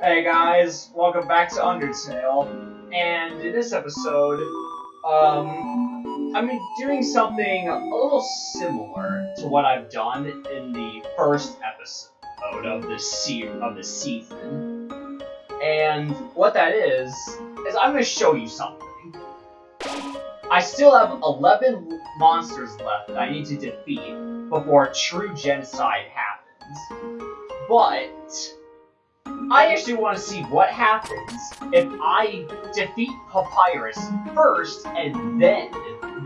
Hey guys, welcome back to Undertale, and in this episode, um, I'm doing something a little similar to what I've done in the first episode of the se of the season, and what that is is I'm going to show you something. I still have 11 monsters left that I need to defeat before true genocide happens. But I actually want to see what happens if I defeat Papyrus first and then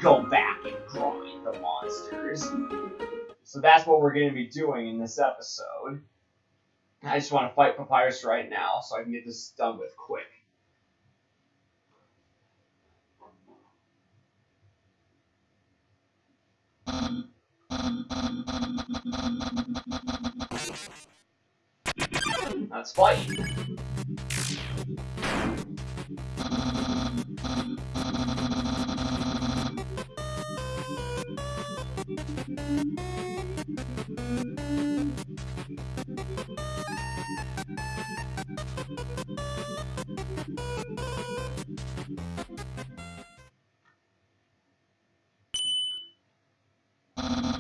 go back and grind the monsters. So that's what we're going to be doing in this episode. I just want to fight Papyrus right now so I can get this done with quick. Let's fight.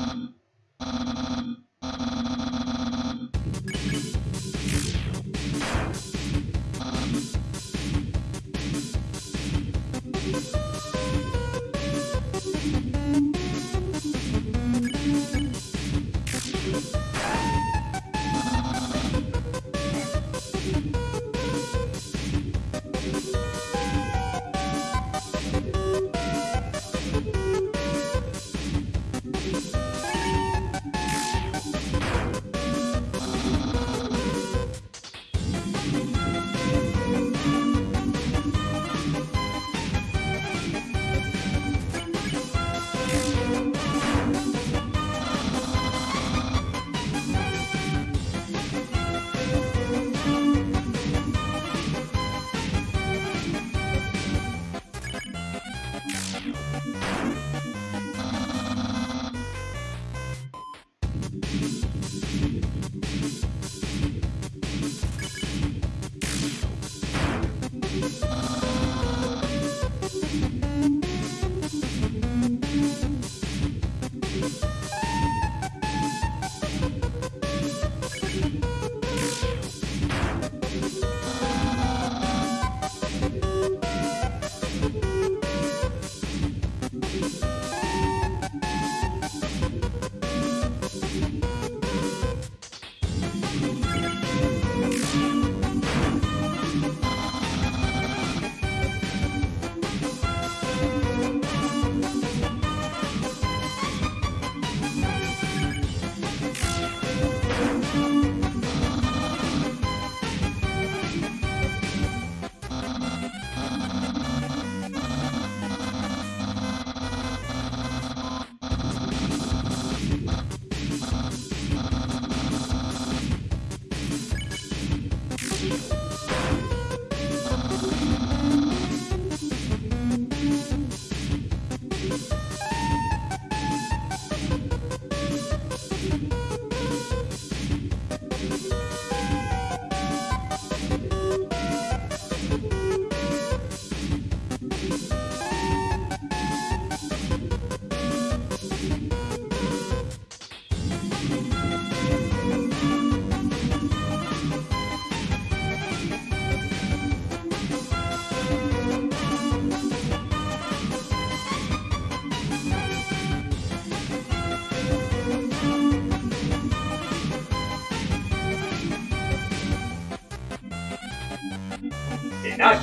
Did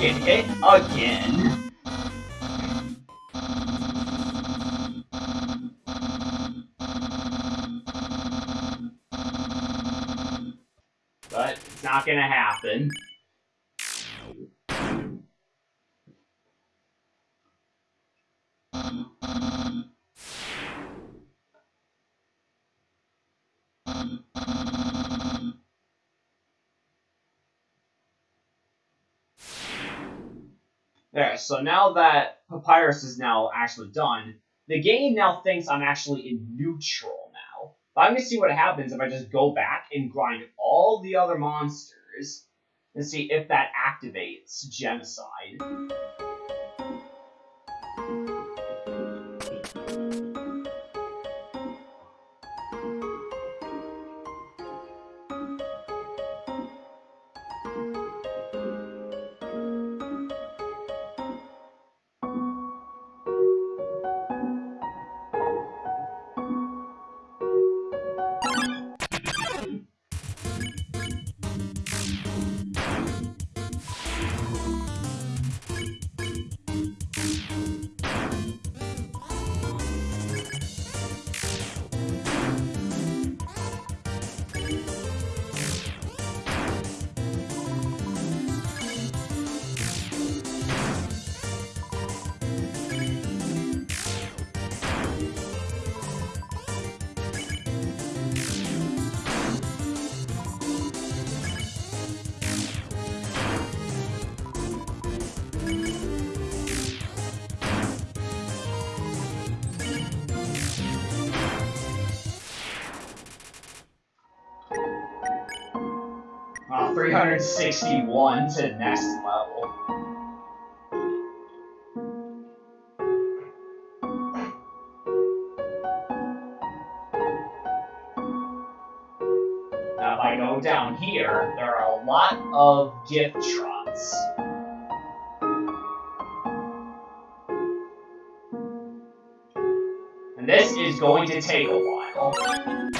get hit again. Eh? So now that Papyrus is now actually done, the game now thinks I'm actually in neutral now. But I'm gonna see what happens if I just go back and grind all the other monsters and see if that activates genocide. Wow, 361 to next level. Now, if I go down here, there are a lot of gift trots. And this is going to take a while.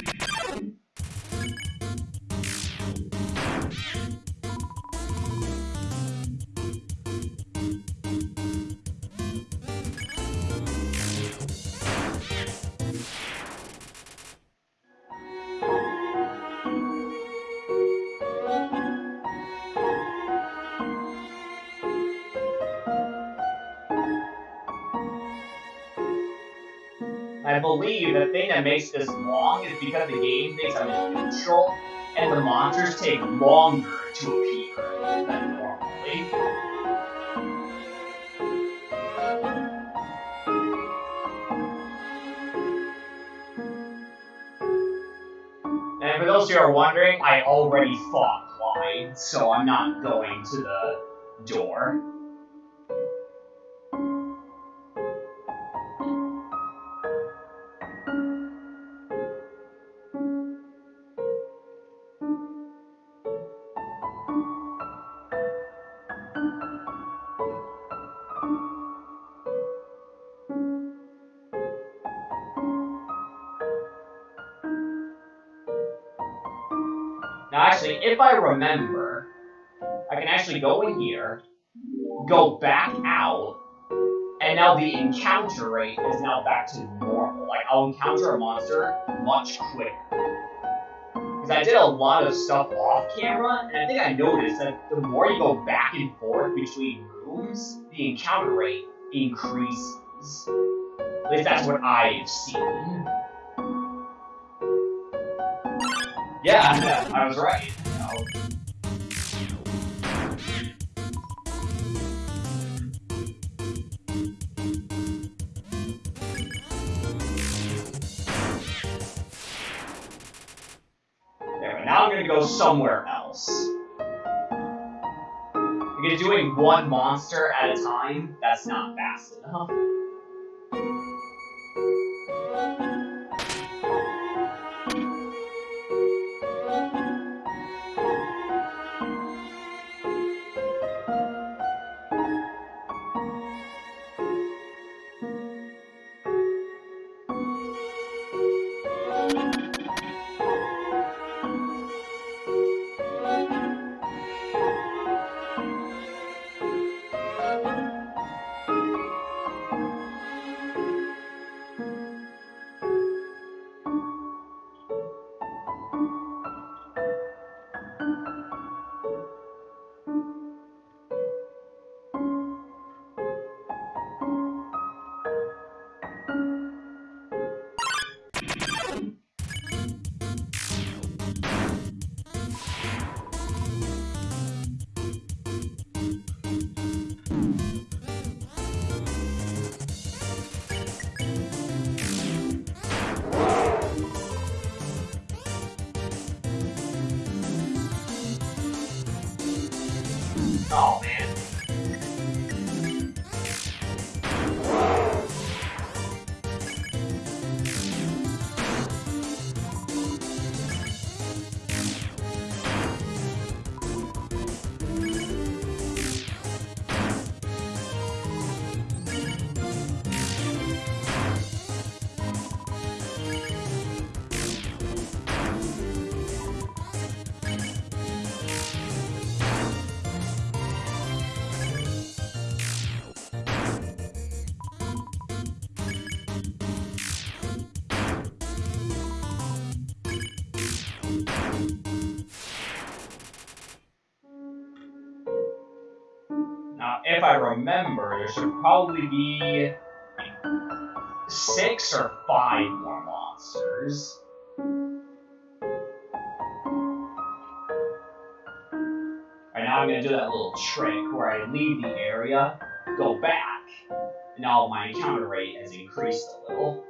I believe the thing that makes this long is because the game thinks I'm in neutral, and the monsters take longer to appear than normally. And for those who are wondering, I already fought Glyde, so I'm not going to the door. Remember, I can actually go in here, go back out, and now the encounter rate is now back to normal. Like, I'll encounter a monster much quicker. Because I did a lot of stuff off camera, and I think I noticed that the more you go back and forth between rooms, the encounter rate increases. At least that's what I've seen. Yeah, yeah, I was right. Somewhere else. Because doing one monster at a time, that's not fast enough. If I remember, there should probably be six or five more monsters. Right now, I'm gonna do that little trick where I leave the area, go back, and now my encounter rate has increased a little.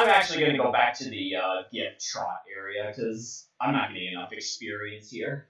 I'm actually going to go back to the uh, Gyftrot area because I'm not getting enough experience here.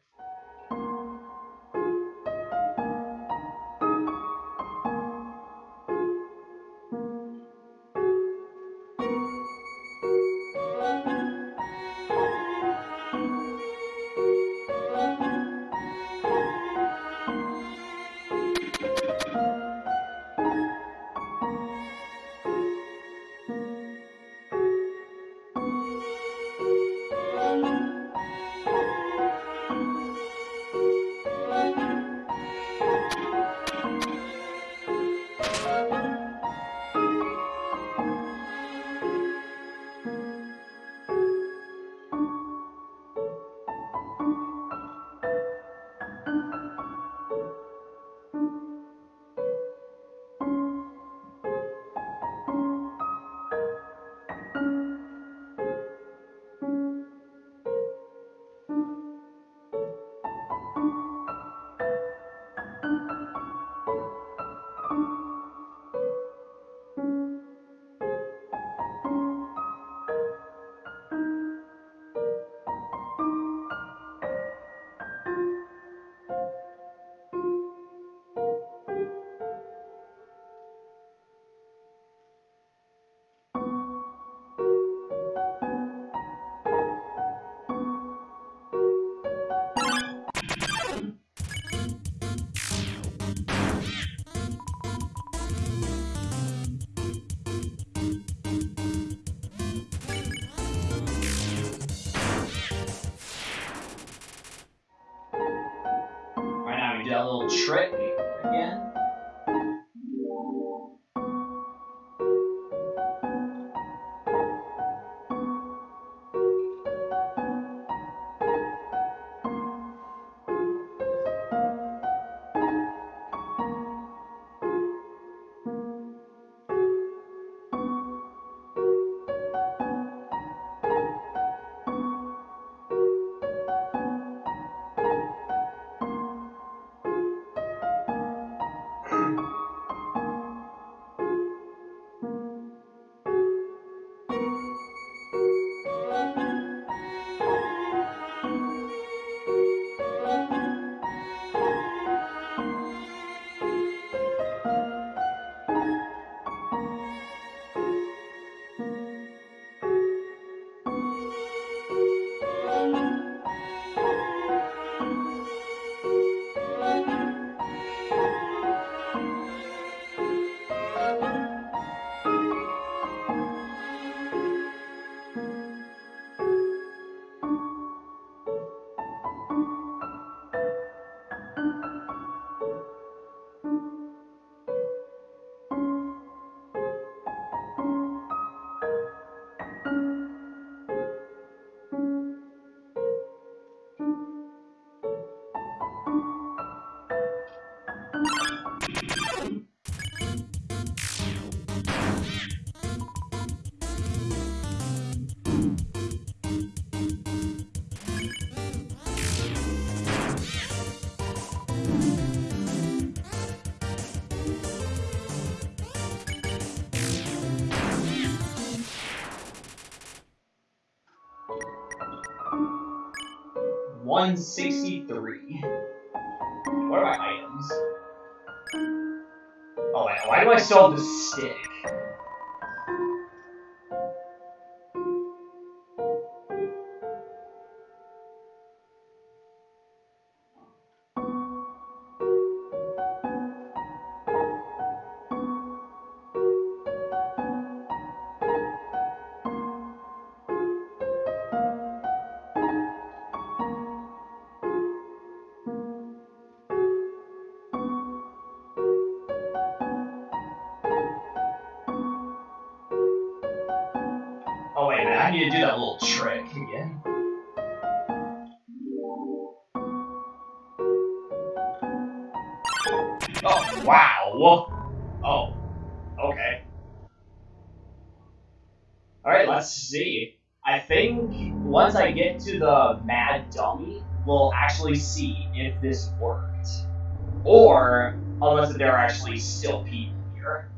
163. What are my items? Oh why do I still have the stick? Actually see if this worked. Or, unless there are actually still people here.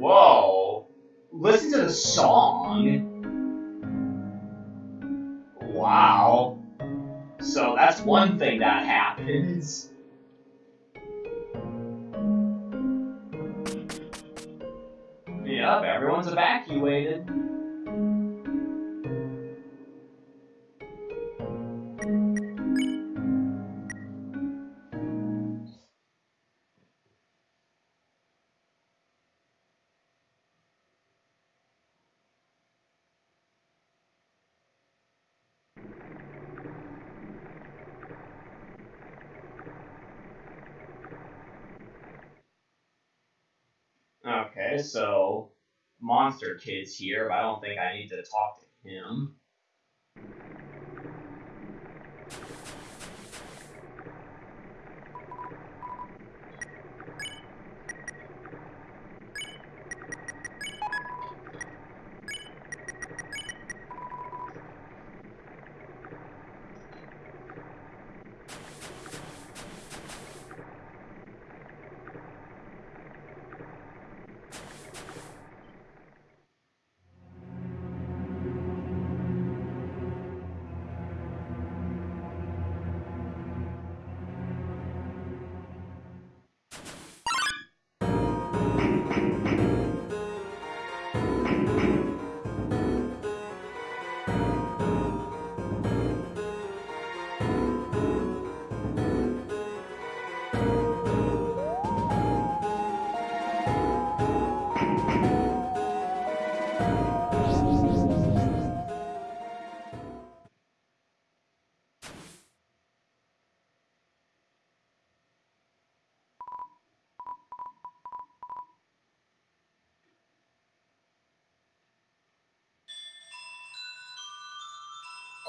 Whoa! Listen to the song! That's one thing that happens. Yep, everyone's evacuated. So Monster Kid's here, but I don't think I need to talk to him.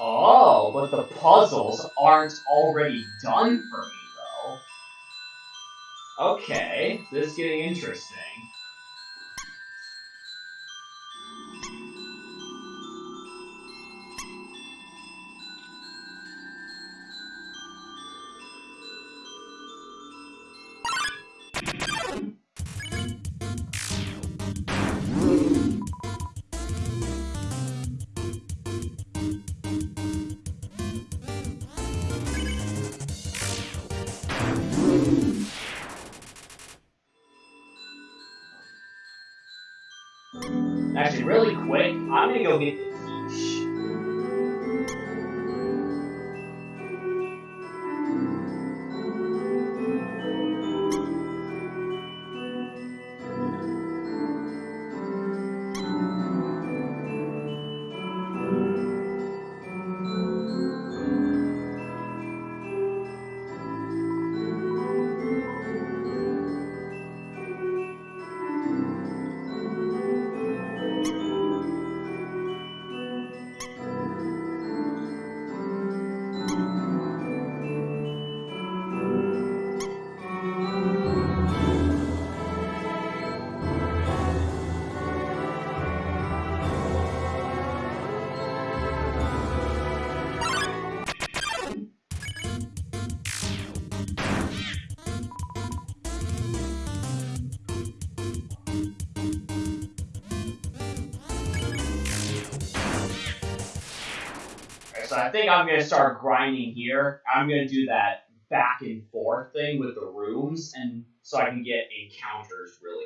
Oh, but the puzzles aren't already done for me, though. Okay, this is getting interesting. I think I'm gonna start grinding here. I'm gonna do that back and forth thing with the rooms, and so I can get encounters really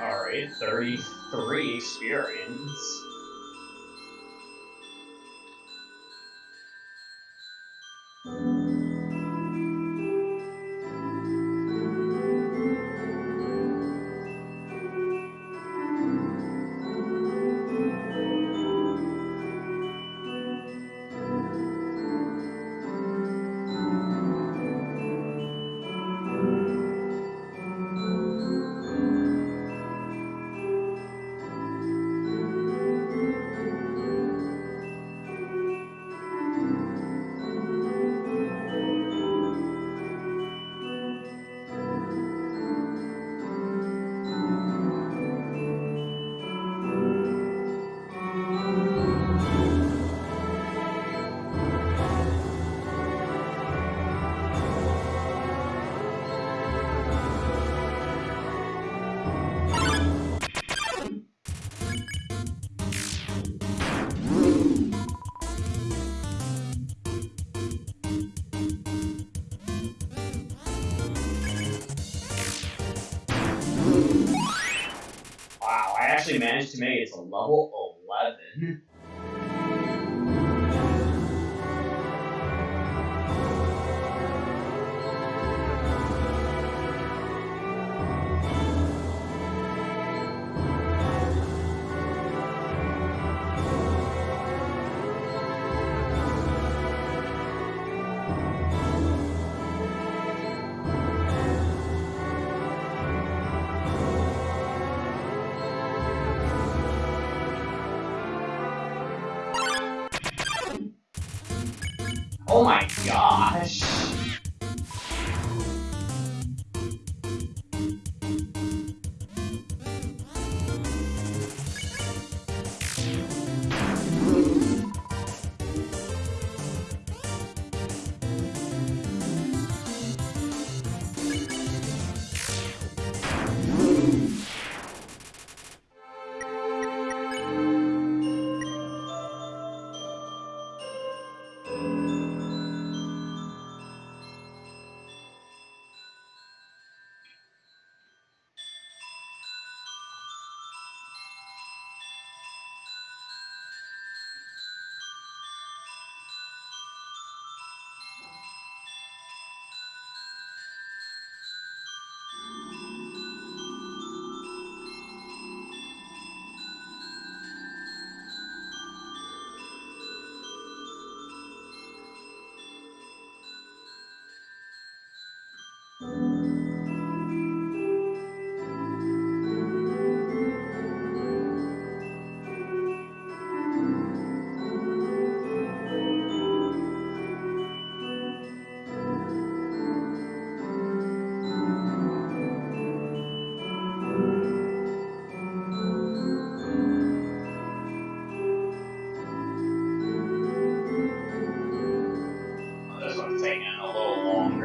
Alright, 33 experience. To make Oh my gosh.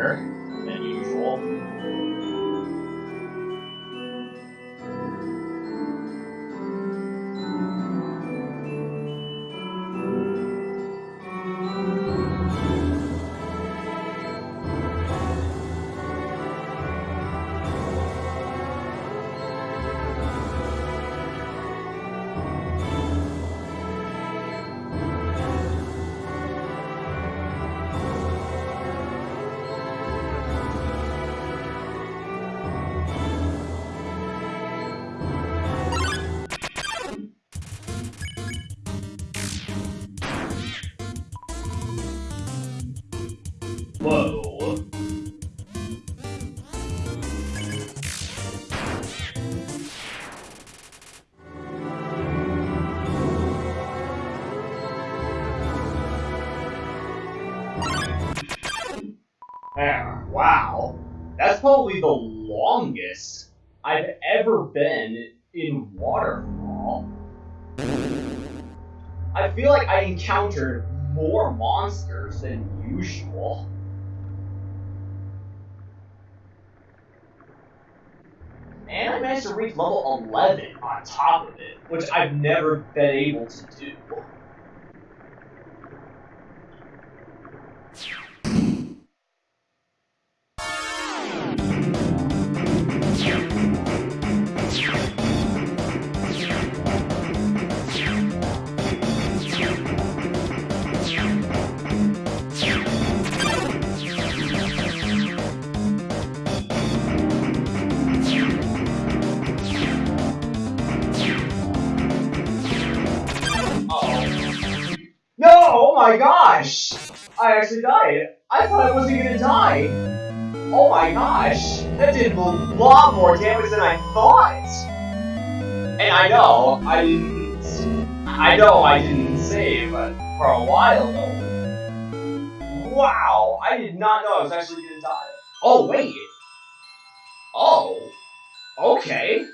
Little probably the longest I've ever been in Waterfall. I feel like I encountered more monsters than usual. And I managed to reach level 11 on top of it, which I've never been able to do. My gosh! I actually died. I thought I wasn't gonna die. Oh my gosh, that did a lot more damage than I thought. And I know I didn't. I know I didn't save for a while though. Wow, I did not know I was actually gonna die. Oh wait. Oh. Okay.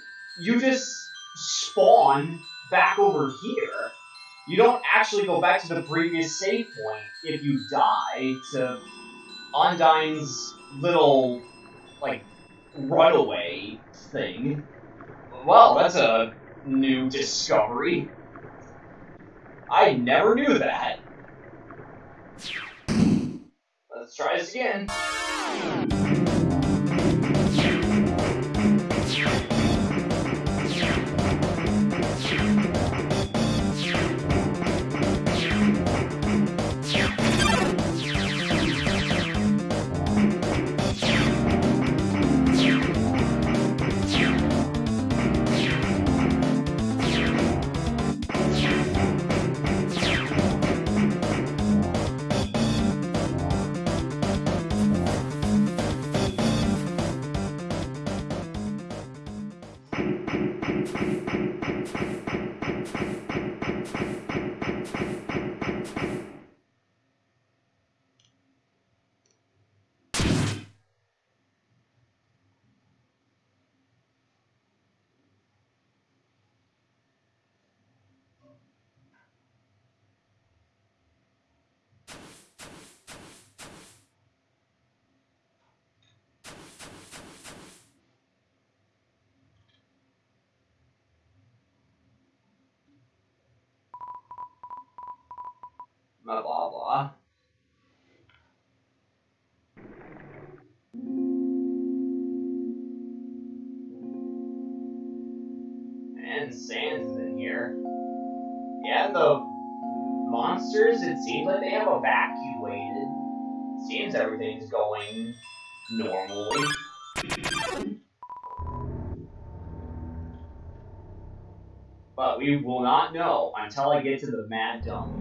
You just spawn back over here. You don't actually go back to the previous save point if you die to Undyne's little, like, runaway thing. Well, that's a new discovery. I never knew that. Let's try this again. Blah blah blah. And Sans in here. Yeah, the monsters, it seems like they have evacuated. Seems everything's going normally. But we will not know until I get to the Mad Dummy.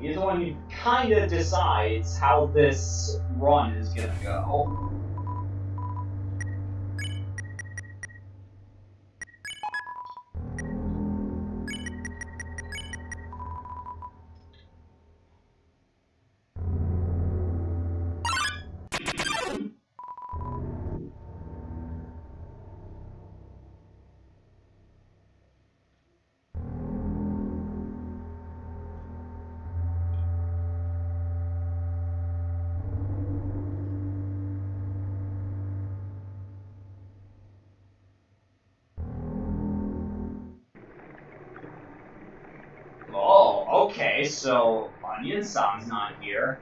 He's the one who kind of decides how this run is gonna go. So Onionsan's not here.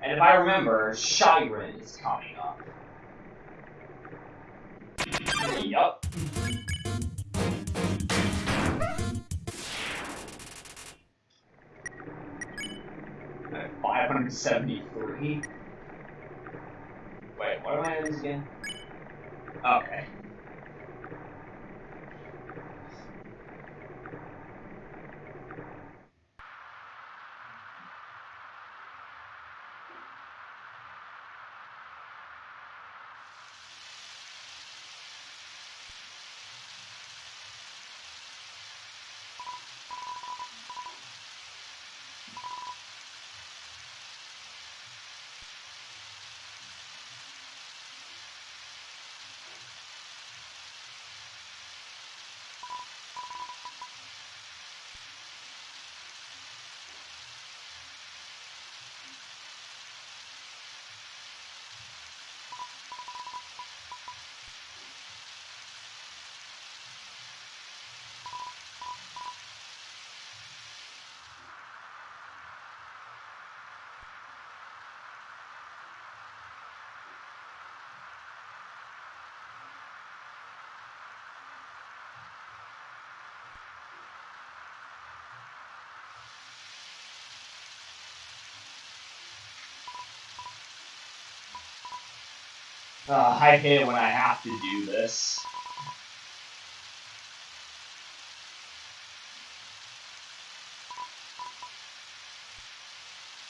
And if I remember, Shyren is coming up. Yup. Five hundred seventy-three. Wait, what am I in again? Okay. Uh, I hate when I have to do this.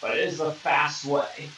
But it is the fast way.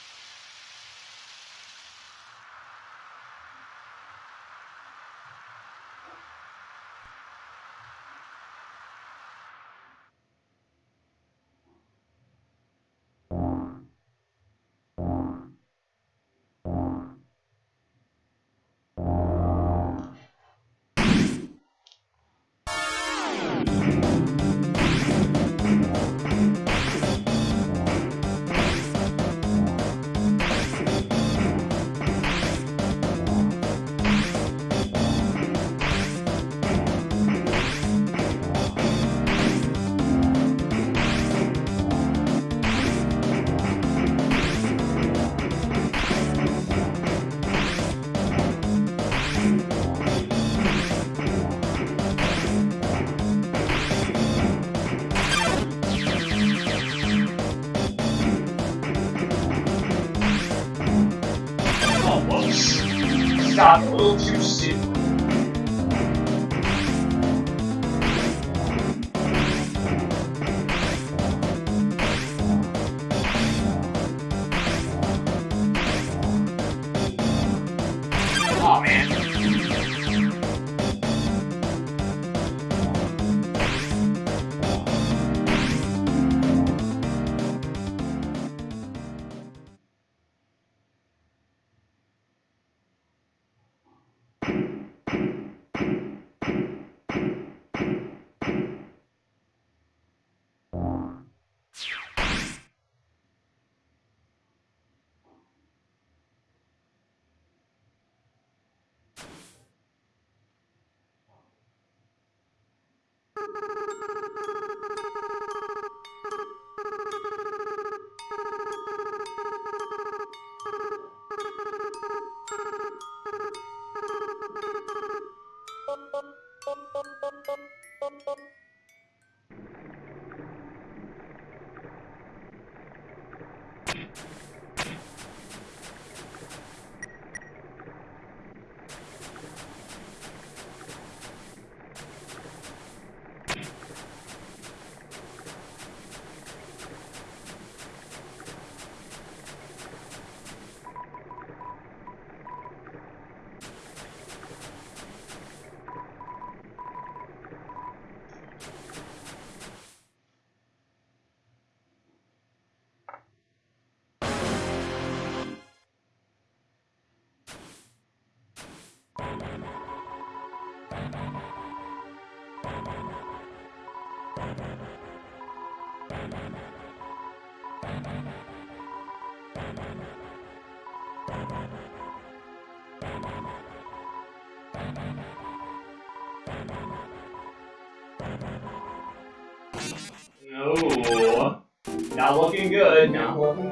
Ooh. Not looking good. Not looking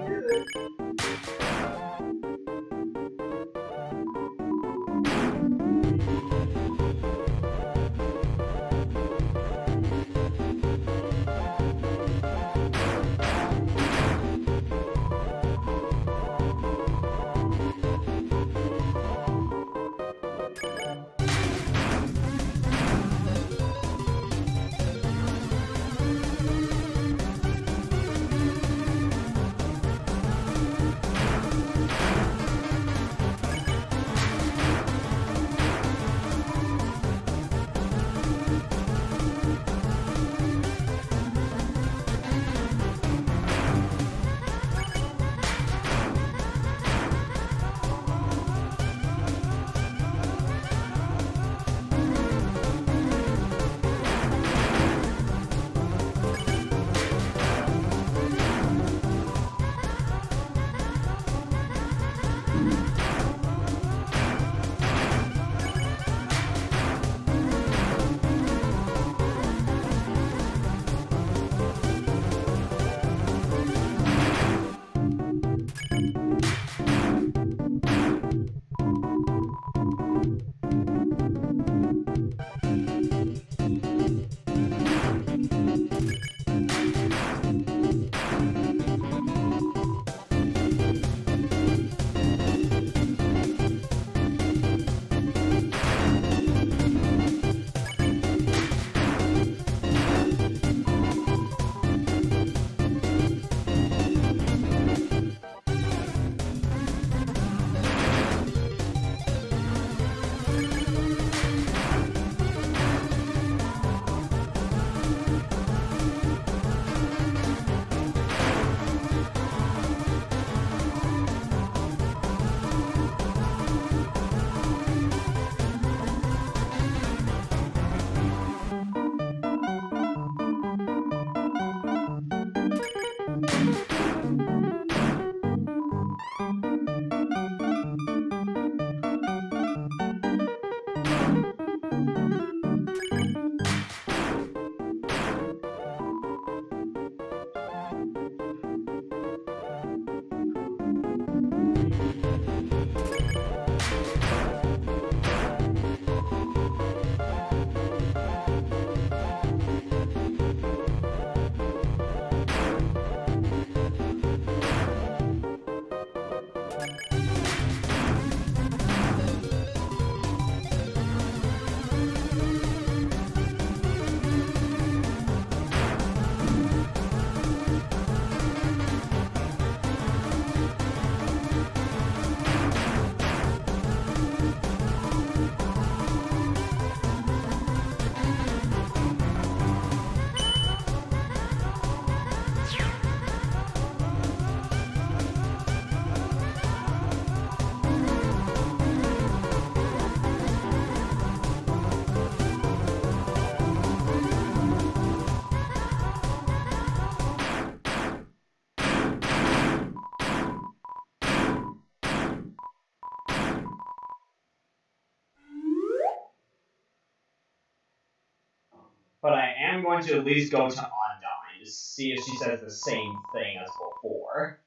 but I am going to at least go to Undyne to see if she says the same thing as before.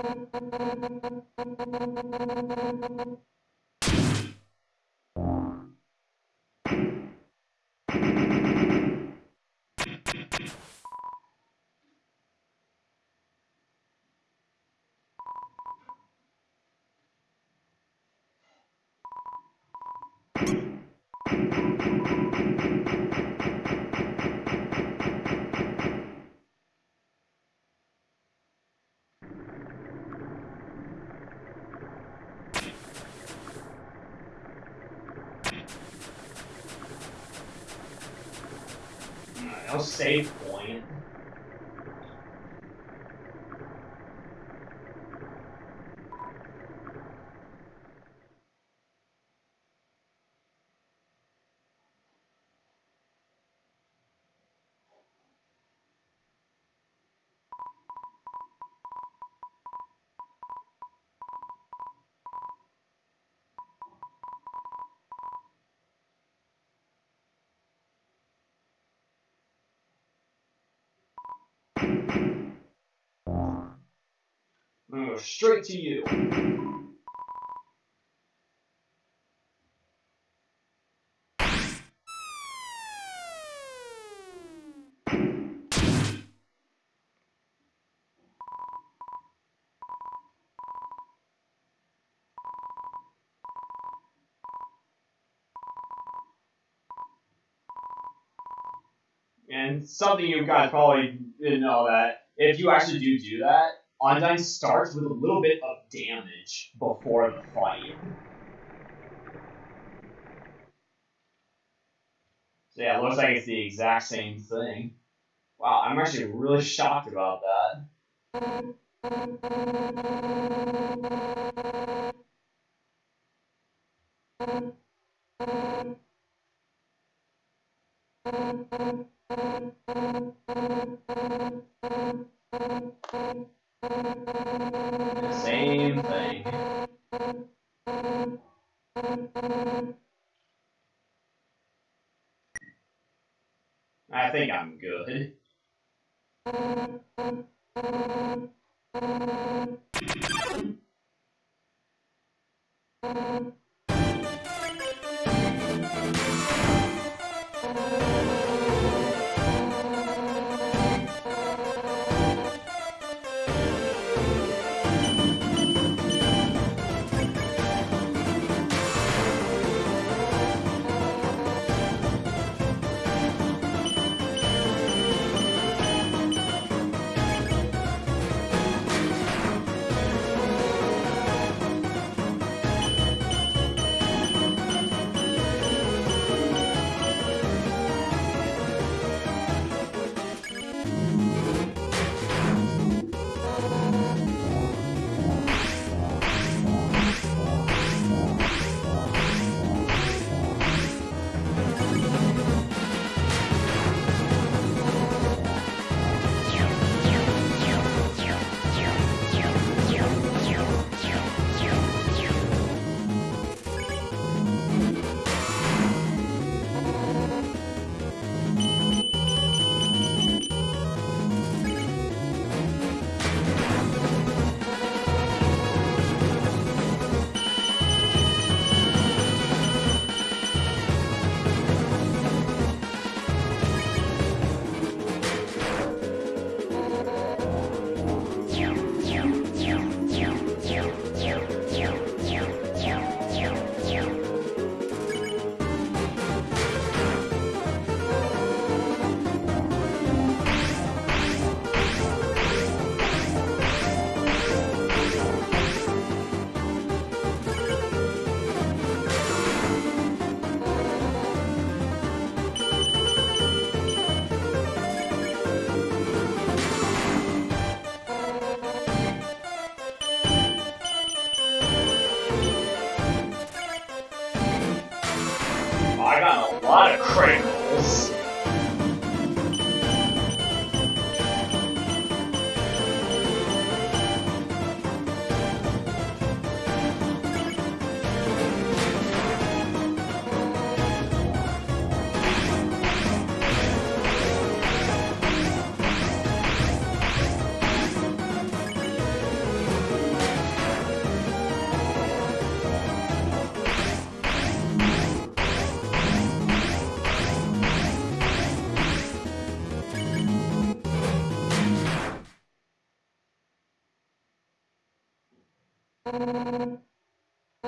No save point. Gonna go straight to you. And something you guys probably didn't know that if you actually do do that, Undyne starts with a little bit of damage before the fight. So yeah, looks like it's the exact same thing. Wow, I'm actually really shocked about that. Same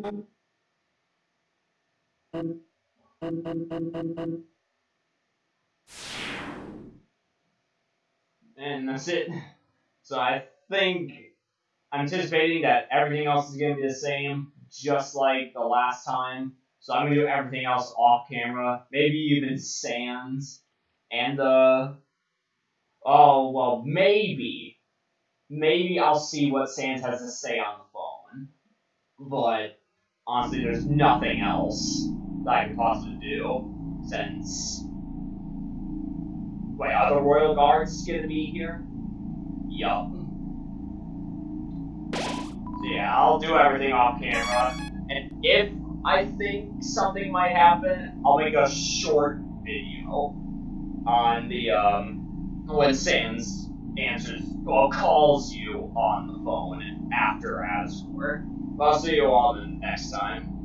And that's it. So I think I'm anticipating that everything else is going to be the same, just like the last time. So I'm going to do everything else off camera, maybe even Sans, and uh, oh well, maybe, maybe I'll see what Sans has to say on the phone. But honestly, there's nothing else that I can possibly do since. Wait, are the royal guards gonna be here? Yup. So yeah, I'll do everything off camera, and if I think something might happen, I'll make a short video on the um when Sans answers well calls you on the phone after Asgore. I'll see you all the next time.